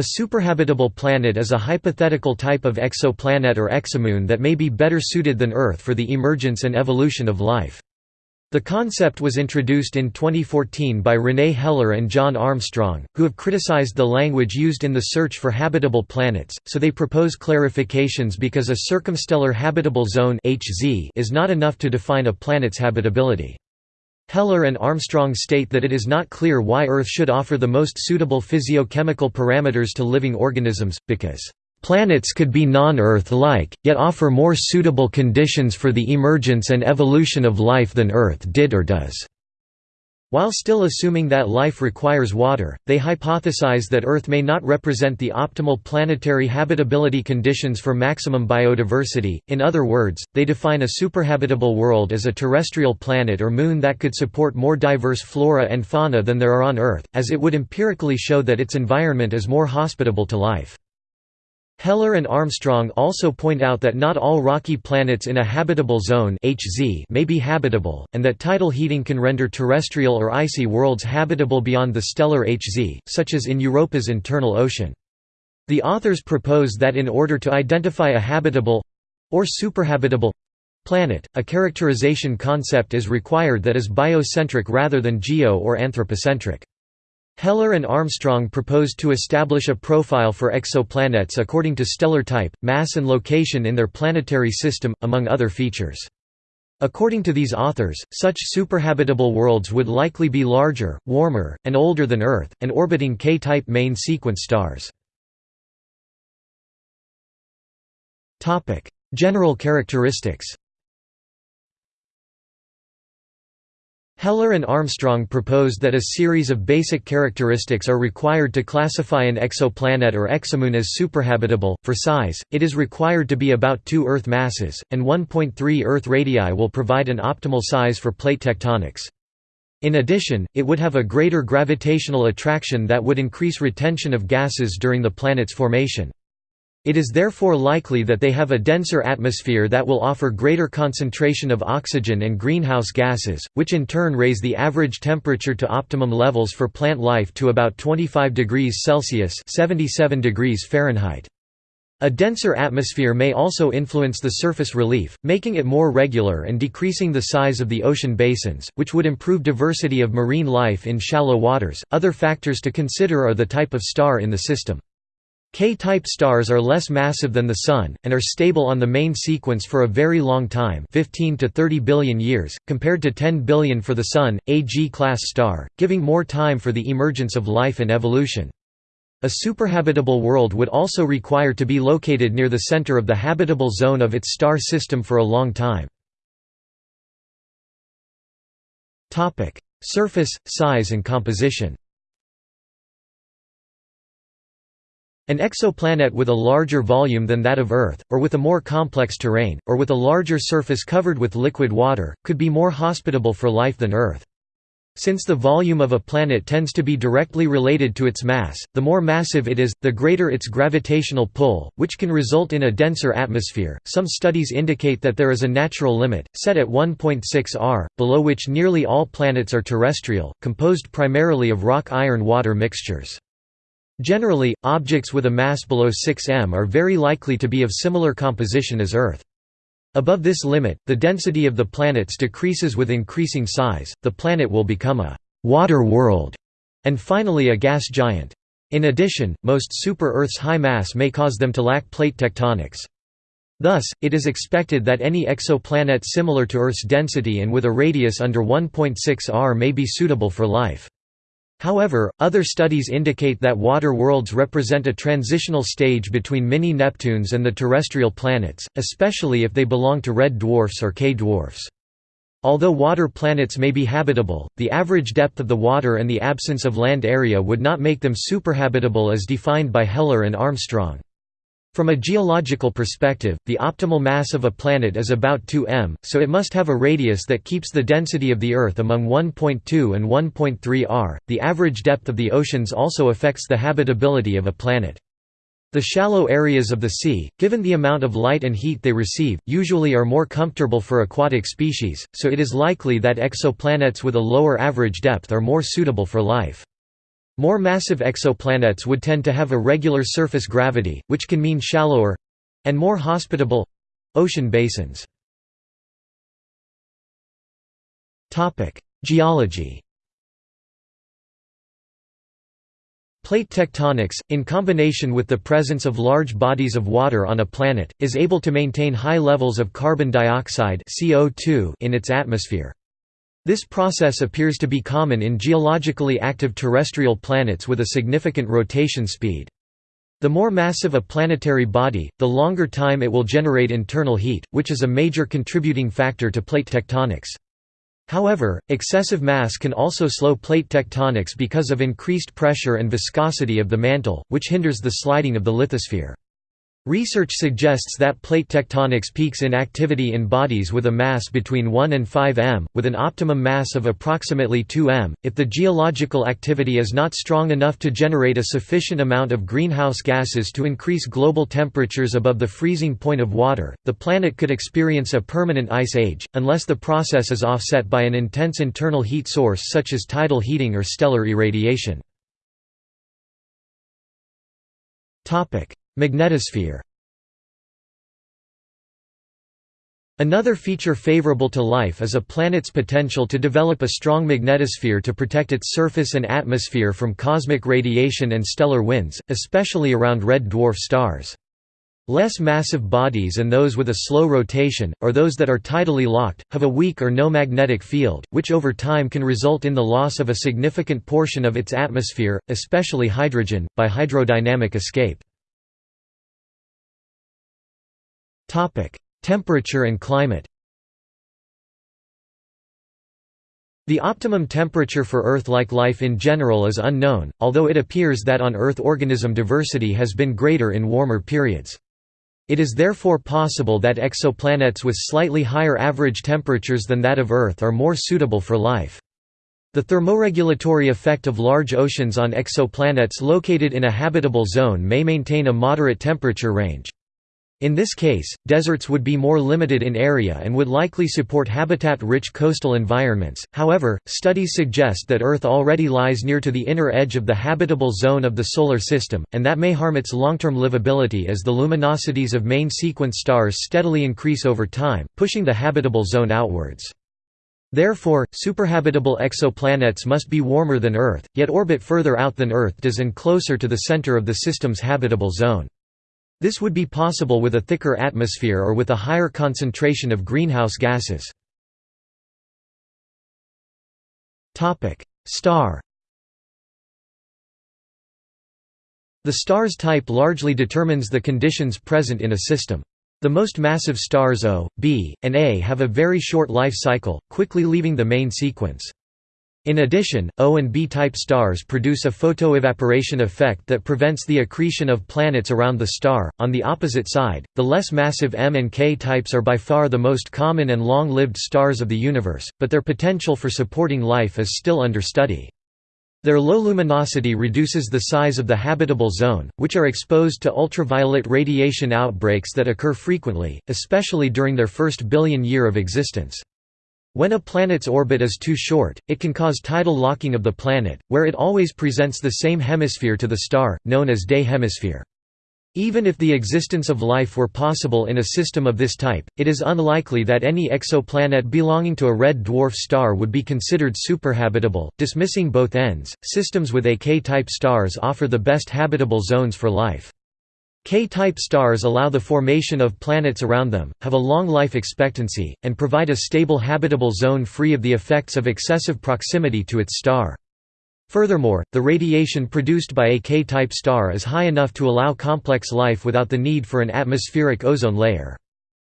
A superhabitable planet is a hypothetical type of exoplanet or exomoon that may be better suited than Earth for the emergence and evolution of life. The concept was introduced in 2014 by René Heller and John Armstrong, who have criticized the language used in the search for habitable planets, so they propose clarifications because a circumstellar habitable zone is not enough to define a planet's habitability. Heller and Armstrong state that it is not clear why Earth should offer the most suitable physiochemical parameters to living organisms, because Planets could be non-Earth-like, yet offer more suitable conditions for the emergence and evolution of life than Earth did or does. While still assuming that life requires water, they hypothesize that Earth may not represent the optimal planetary habitability conditions for maximum biodiversity. In other words, they define a superhabitable world as a terrestrial planet or moon that could support more diverse flora and fauna than there are on Earth, as it would empirically show that its environment is more hospitable to life. Heller and Armstrong also point out that not all rocky planets in a habitable zone HZ may be habitable, and that tidal heating can render terrestrial or icy worlds habitable beyond the stellar HZ, such as in Europa's internal ocean. The authors propose that in order to identify a habitable—or superhabitable—planet, a characterization concept is required that is biocentric rather than geo- or anthropocentric. Heller and Armstrong proposed to establish a profile for exoplanets according to stellar type, mass and location in their planetary system, among other features. According to these authors, such superhabitable worlds would likely be larger, warmer, and older than Earth, and orbiting K-type main sequence stars. General characteristics Heller and Armstrong proposed that a series of basic characteristics are required to classify an exoplanet or exomoon as superhabitable. For size, it is required to be about 2 Earth masses, and 1.3 Earth radii will provide an optimal size for plate tectonics. In addition, it would have a greater gravitational attraction that would increase retention of gases during the planet's formation. It is therefore likely that they have a denser atmosphere that will offer greater concentration of oxygen and greenhouse gases, which in turn raise the average temperature to optimum levels for plant life to about 25 degrees Celsius 77 degrees Fahrenheit. A denser atmosphere may also influence the surface relief, making it more regular and decreasing the size of the ocean basins, which would improve diversity of marine life in shallow waters. Other factors to consider are the type of star in the system. K-type stars are less massive than the Sun, and are stable on the main sequence for a very long time 15 to 30 billion years, compared to 10 billion for the Sun, a G-class star, giving more time for the emergence of life and evolution. A superhabitable world would also require to be located near the center of the habitable zone of its star system for a long time. Surface, size and composition An exoplanet with a larger volume than that of Earth, or with a more complex terrain, or with a larger surface covered with liquid water, could be more hospitable for life than Earth. Since the volume of a planet tends to be directly related to its mass, the more massive it is, the greater its gravitational pull, which can result in a denser atmosphere. Some studies indicate that there is a natural limit, set at 1.6 r, below which nearly all planets are terrestrial, composed primarily of rock-iron water mixtures. Generally, objects with a mass below 6 m are very likely to be of similar composition as Earth. Above this limit, the density of the planets decreases with increasing size, the planet will become a «water world» and finally a gas giant. In addition, most super-Earth's high mass may cause them to lack plate tectonics. Thus, it is expected that any exoplanet similar to Earth's density and with a radius under 1.6 r may be suitable for life. However, other studies indicate that water worlds represent a transitional stage between mini-Neptunes and the terrestrial planets, especially if they belong to red dwarfs or K-dwarfs. Although water planets may be habitable, the average depth of the water and the absence of land area would not make them superhabitable as defined by Heller and Armstrong. From a geological perspective, the optimal mass of a planet is about 2 m, so it must have a radius that keeps the density of the Earth among 1.2 and 1.3 r. The average depth of the oceans also affects the habitability of a planet. The shallow areas of the sea, given the amount of light and heat they receive, usually are more comfortable for aquatic species, so it is likely that exoplanets with a lower average depth are more suitable for life. More massive exoplanets would tend to have a regular surface gravity, which can mean shallower—and more hospitable—ocean basins. Geology Plate tectonics, in combination with the presence of large bodies of water on a planet, is able to maintain high levels of carbon dioxide in its atmosphere. This process appears to be common in geologically active terrestrial planets with a significant rotation speed. The more massive a planetary body, the longer time it will generate internal heat, which is a major contributing factor to plate tectonics. However, excessive mass can also slow plate tectonics because of increased pressure and viscosity of the mantle, which hinders the sliding of the lithosphere. Research suggests that plate tectonics peaks in activity in bodies with a mass between 1 and 5 m, with an optimum mass of approximately 2 m. If the geological activity is not strong enough to generate a sufficient amount of greenhouse gases to increase global temperatures above the freezing point of water, the planet could experience a permanent ice age, unless the process is offset by an intense internal heat source such as tidal heating or stellar irradiation. Magnetosphere Another feature favorable to life is a planet's potential to develop a strong magnetosphere to protect its surface and atmosphere from cosmic radiation and stellar winds, especially around red dwarf stars. Less massive bodies and those with a slow rotation, or those that are tidally locked, have a weak or no magnetic field, which over time can result in the loss of a significant portion of its atmosphere, especially hydrogen, by hydrodynamic escape. Topic: Temperature and climate. The optimum temperature for Earth-like life in general is unknown, although it appears that on Earth organism diversity has been greater in warmer periods. It is therefore possible that exoplanets with slightly higher average temperatures than that of Earth are more suitable for life. The thermoregulatory effect of large oceans on exoplanets located in a habitable zone may maintain a moderate temperature range. In this case, deserts would be more limited in area and would likely support habitat-rich coastal environments. However, studies suggest that Earth already lies near to the inner edge of the habitable zone of the solar system, and that may harm its long-term livability as the luminosities of main sequence stars steadily increase over time, pushing the habitable zone outwards. Therefore, superhabitable exoplanets must be warmer than Earth, yet orbit further out than Earth does and closer to the center of the system's habitable zone. This would be possible with a thicker atmosphere or with a higher concentration of greenhouse gases. Star The star's type largely determines the conditions present in a system. The most massive stars O, B, and A have a very short life cycle, quickly leaving the main sequence. In addition, O and B-type stars produce a photoevaporation effect that prevents the accretion of planets around the star. On the opposite side, the less massive M and K types are by far the most common and long-lived stars of the universe, but their potential for supporting life is still under study. Their low luminosity reduces the size of the habitable zone, which are exposed to ultraviolet radiation outbreaks that occur frequently, especially during their first billion year of existence. When a planet's orbit is too short, it can cause tidal locking of the planet, where it always presents the same hemisphere to the star, known as day hemisphere. Even if the existence of life were possible in a system of this type, it is unlikely that any exoplanet belonging to a red dwarf star would be considered superhabitable. Dismissing both ends, systems with AK type stars offer the best habitable zones for life. K-type stars allow the formation of planets around them, have a long life expectancy, and provide a stable habitable zone free of the effects of excessive proximity to its star. Furthermore, the radiation produced by a K-type star is high enough to allow complex life without the need for an atmospheric ozone layer.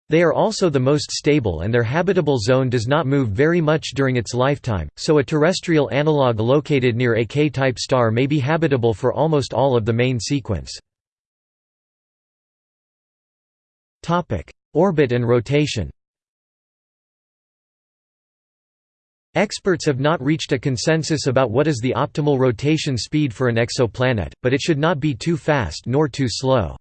They are also the most stable and their habitable zone does not move very much during its lifetime, so a terrestrial analog located near a K-type star may be habitable for almost all of the main sequence. Topic: Orbit and rotation. Experts have not reached a consensus about what is the optimal rotation speed for an exoplanet, but it should not be too fast nor too slow.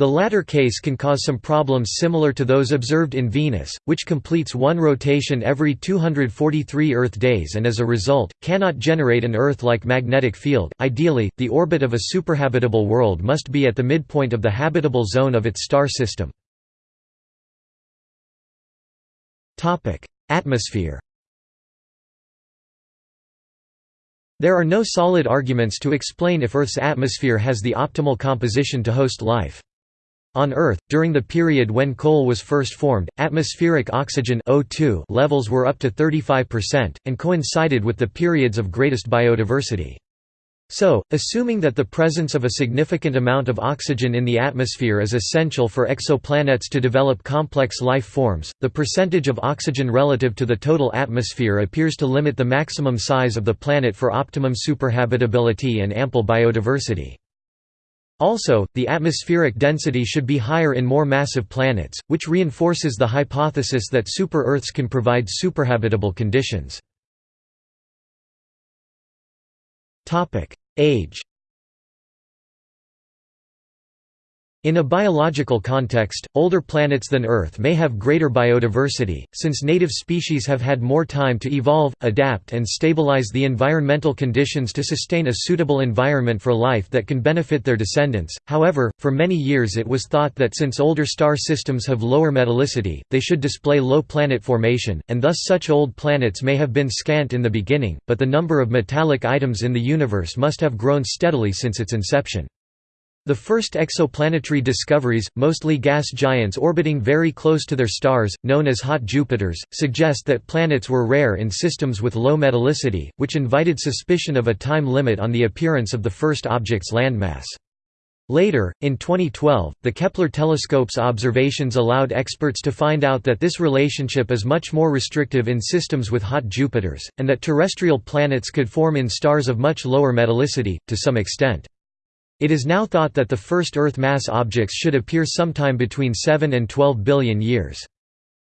The latter case can cause some problems similar to those observed in Venus, which completes one rotation every 243 Earth days and as a result, cannot generate an Earth-like magnetic field. Ideally, the orbit of a superhabitable world must be at the midpoint of the habitable zone of its star system. Atmosphere There are no solid arguments to explain if Earth's atmosphere has the optimal composition to host life. On Earth, during the period when coal was first formed, atmospheric oxygen O2 levels were up to 35%, and coincided with the periods of greatest biodiversity. So, assuming that the presence of a significant amount of oxygen in the atmosphere is essential for exoplanets to develop complex life forms, the percentage of oxygen relative to the total atmosphere appears to limit the maximum size of the planet for optimum superhabitability and ample biodiversity. Also, the atmospheric density should be higher in more massive planets, which reinforces the hypothesis that super-Earths can provide superhabitable conditions. Age In a biological context, older planets than Earth may have greater biodiversity, since native species have had more time to evolve, adapt and stabilize the environmental conditions to sustain a suitable environment for life that can benefit their descendants. However, for many years it was thought that since older star systems have lower metallicity, they should display low planet formation, and thus such old planets may have been scant in the beginning, but the number of metallic items in the universe must have grown steadily since its inception. The first exoplanetary discoveries, mostly gas giants orbiting very close to their stars, known as hot Jupiters, suggest that planets were rare in systems with low metallicity, which invited suspicion of a time limit on the appearance of the first object's landmass. Later, in 2012, the Kepler telescope's observations allowed experts to find out that this relationship is much more restrictive in systems with hot Jupiters, and that terrestrial planets could form in stars of much lower metallicity, to some extent. It is now thought that the first Earth mass objects should appear sometime between 7 and 12 billion years.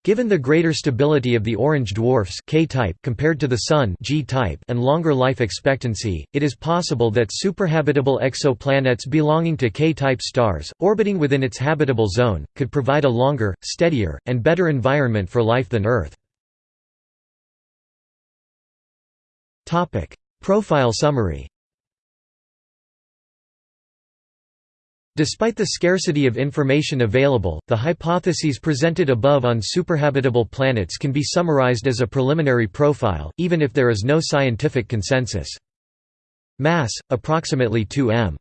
Given the greater stability of the orange dwarfs K-type compared to the Sun G-type and longer life expectancy, it is possible that superhabitable exoplanets belonging to K-type stars, orbiting within its habitable zone, could provide a longer, steadier, and better environment for life than Earth. Profile summary Despite the scarcity of information available, the hypotheses presented above on superhabitable planets can be summarized as a preliminary profile, even if there is no scientific consensus. Mass, approximately 2 m.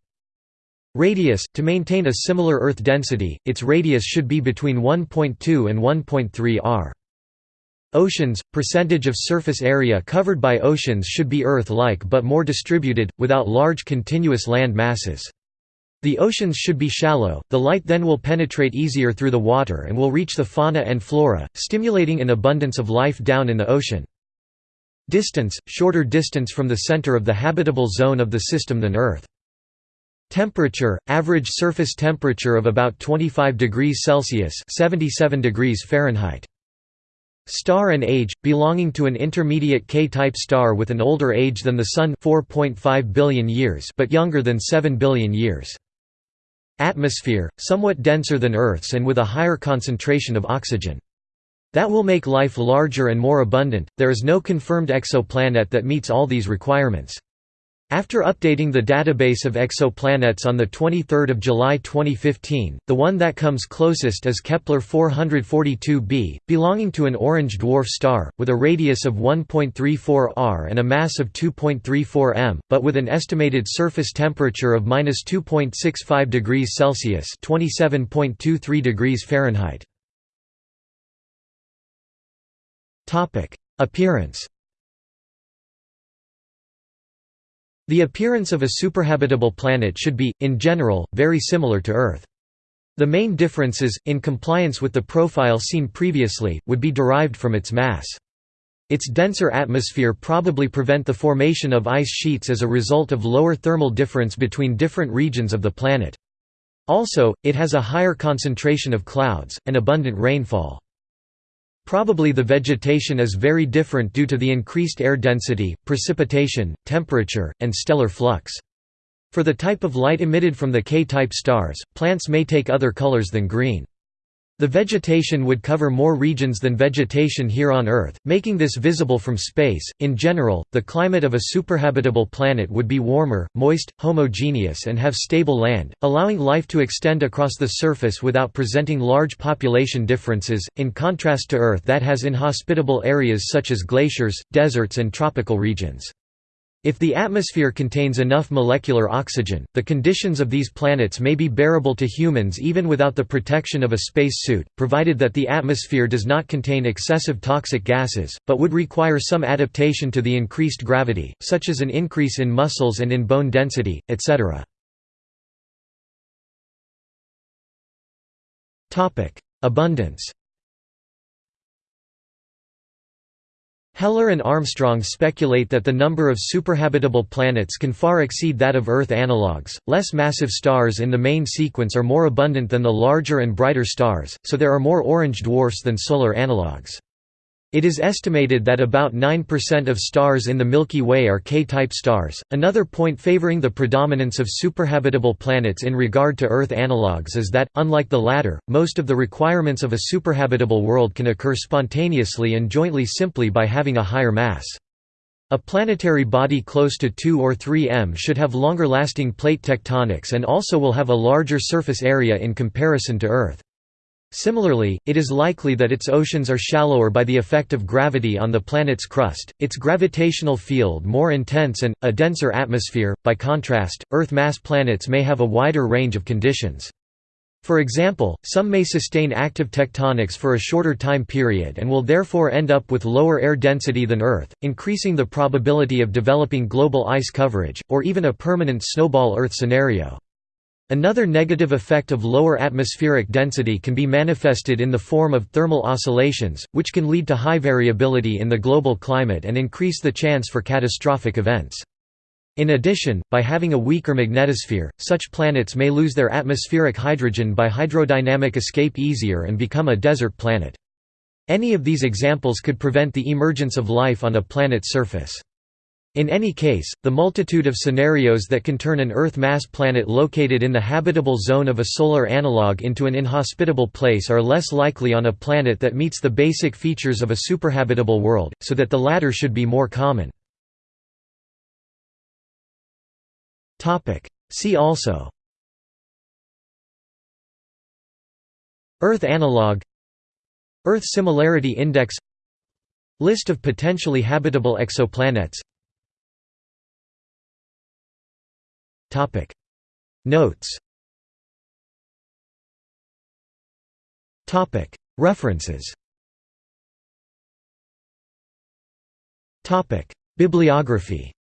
Radius, to maintain a similar Earth density, its radius should be between 1.2 and 1.3 r. Oceans, percentage of surface area covered by oceans should be Earth-like but more distributed, without large continuous land masses. The oceans should be shallow, the light then will penetrate easier through the water and will reach the fauna and flora, stimulating an abundance of life down in the ocean. Distance – shorter distance from the center of the habitable zone of the system than Earth. Temperature – average surface temperature of about 25 degrees Celsius 77 degrees Fahrenheit. Star and age – belonging to an intermediate K-type star with an older age than the Sun 4.5 billion years but younger than 7 billion years. Atmosphere, somewhat denser than Earth's and with a higher concentration of oxygen. That will make life larger and more abundant. There is no confirmed exoplanet that meets all these requirements. After updating the database of exoplanets on 23 July 2015, the one that comes closest is Kepler 442b, belonging to an orange dwarf star, with a radius of 1.34 r and a mass of 2.34 m, but with an estimated surface temperature of 2.65 degrees Celsius (27.23 degrees Fahrenheit). Appearance The appearance of a superhabitable planet should be, in general, very similar to Earth. The main differences, in compliance with the profile seen previously, would be derived from its mass. Its denser atmosphere probably prevent the formation of ice sheets as a result of lower thermal difference between different regions of the planet. Also, it has a higher concentration of clouds, and abundant rainfall. Probably the vegetation is very different due to the increased air density, precipitation, temperature, and stellar flux. For the type of light emitted from the K-type stars, plants may take other colors than green. The vegetation would cover more regions than vegetation here on Earth, making this visible from space. In general, the climate of a superhabitable planet would be warmer, moist, homogeneous, and have stable land, allowing life to extend across the surface without presenting large population differences, in contrast to Earth that has inhospitable areas such as glaciers, deserts, and tropical regions. If the atmosphere contains enough molecular oxygen, the conditions of these planets may be bearable to humans even without the protection of a space suit, provided that the atmosphere does not contain excessive toxic gases, but would require some adaptation to the increased gravity, such as an increase in muscles and in bone density, etc. Abundance Heller and Armstrong speculate that the number of superhabitable planets can far exceed that of Earth analogues. Less massive stars in the main sequence are more abundant than the larger and brighter stars, so there are more orange dwarfs than solar analogues. It is estimated that about 9% of stars in the Milky Way are K-type stars. Another point favoring the predominance of superhabitable planets in regard to Earth analogues is that, unlike the latter, most of the requirements of a superhabitable world can occur spontaneously and jointly simply by having a higher mass. A planetary body close to 2 or 3 m should have longer lasting plate tectonics and also will have a larger surface area in comparison to Earth. Similarly, it is likely that its oceans are shallower by the effect of gravity on the planet's crust, its gravitational field more intense and, a denser atmosphere. By contrast, Earth-mass planets may have a wider range of conditions. For example, some may sustain active tectonics for a shorter time period and will therefore end up with lower air density than Earth, increasing the probability of developing global ice coverage, or even a permanent snowball Earth scenario. Another negative effect of lower atmospheric density can be manifested in the form of thermal oscillations, which can lead to high variability in the global climate and increase the chance for catastrophic events. In addition, by having a weaker magnetosphere, such planets may lose their atmospheric hydrogen by hydrodynamic escape easier and become a desert planet. Any of these examples could prevent the emergence of life on a planet's surface. In any case, the multitude of scenarios that can turn an Earth-mass planet located in the habitable zone of a solar analog into an inhospitable place are less likely on a planet that meets the basic features of a superhabitable world, so that the latter should be more common. See also Earth analog Earth Similarity Index List of potentially habitable exoplanets Notes References Bibliography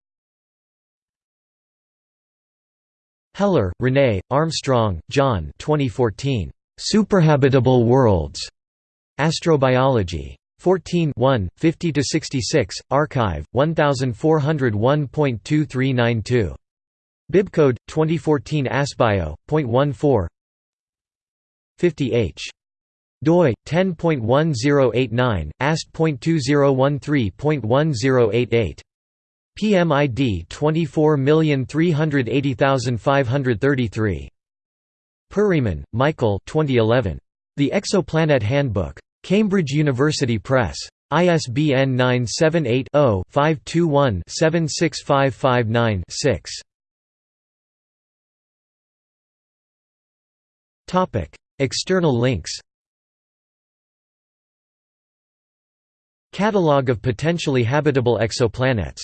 Heller, René, Armstrong, John 2014. Superhabitable Worlds. Astrobiology. 14 50–66, arXiv, 1401.2392. Bibcode 2014 ASBIO.14 50h doi 10.1089 ast.2013.1088 PMID 24380533 Perryman, Michael 2011 The Exoplanet Handbook. Cambridge University Press. ISBN 978 0 521 76559 6 External links Catalogue of potentially habitable exoplanets